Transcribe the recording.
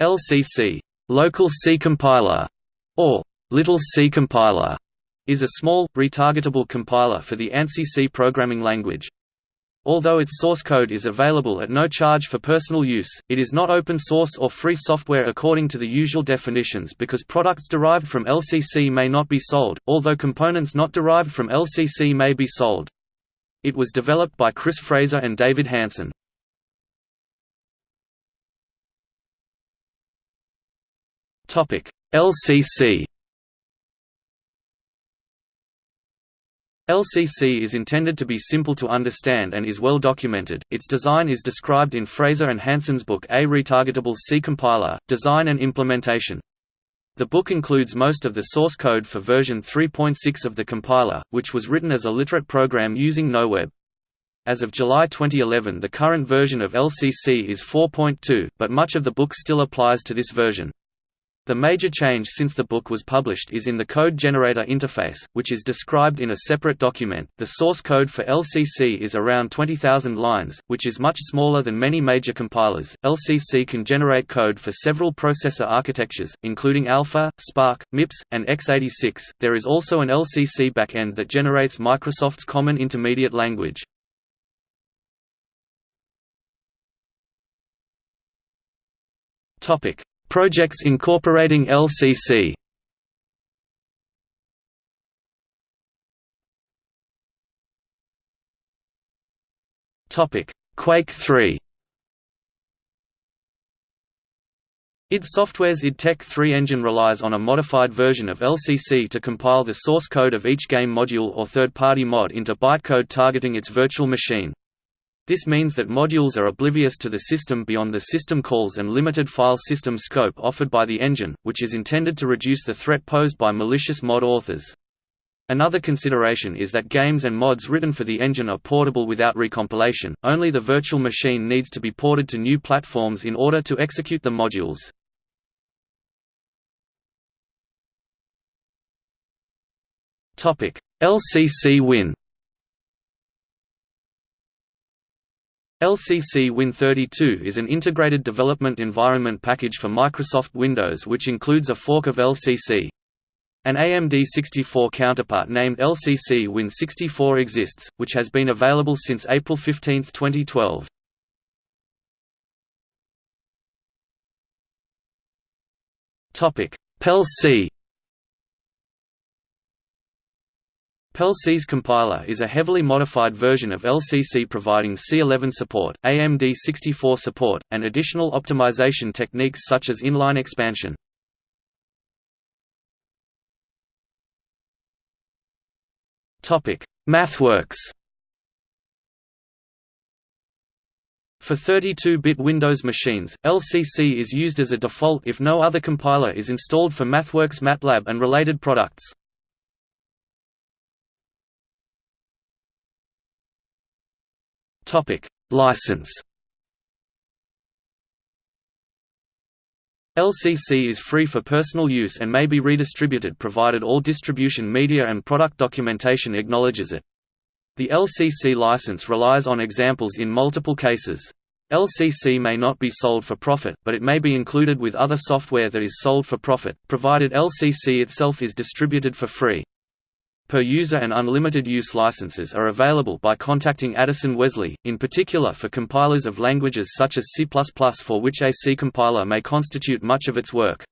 LCC local C compiler, or Little C compiler, is a small, retargetable compiler for the ANSI C programming language. Although its source code is available at no charge for personal use, it is not open source or free software according to the usual definitions because products derived from LCC may not be sold, although components not derived from LCC may be sold. It was developed by Chris Fraser and David Hanson. LCC LCC is intended to be simple to understand and is well documented. Its design is described in Fraser and Hanson's book A Retargetable C Compiler, Design and Implementation. The book includes most of the source code for version 3.6 of the compiler, which was written as a literate program using NoWeb. As of July 2011 the current version of LCC is 4.2, but much of the book still applies to this version. The major change since the book was published is in the code generator interface, which is described in a separate document. The source code for LCC is around 20,000 lines, which is much smaller than many major compilers. LCC can generate code for several processor architectures, including Alpha, SPARC, MIPS, and x86. There is also an LCC backend that generates Microsoft's Common Intermediate Language. Topic: Projects incorporating LCC Quake 3 id Software's id Tech 3 engine relies on a modified version of LCC to compile the source code of each game module or third-party mod into bytecode targeting its virtual machine. This means that modules are oblivious to the system beyond the system calls and limited file system scope offered by the engine, which is intended to reduce the threat posed by malicious mod authors. Another consideration is that games and mods written for the engine are portable without recompilation, only the virtual machine needs to be ported to new platforms in order to execute the modules. LCC Win LCC Win32 is an integrated development environment package for Microsoft Windows which includes a fork of LCC. An AMD64 counterpart named LCC Win64 exists, which has been available since April 15, 2012. Pelles C Pelles C's compiler is a heavily modified version of LCC providing C11 support, AMD64 support, and additional optimization techniques such as inline expansion. MathWorks For 32-bit Windows machines, LCC is used as a default if no other compiler is installed for MathWorks MATLAB and related products. Topic: License. LCC is free for personal use and may be redistributed provided all distribution media and product documentation acknowledges it. The LCC license relies on examples in multiple cases. LCC may not be sold for profit, but it may be included with other software that is sold for profit, provided LCC itself is distributed for free. Per-user and unlimited use licenses are available by contacting Addison Wesley, in particular for compilers of languages such as C++ for which a C compiler may constitute much of its work.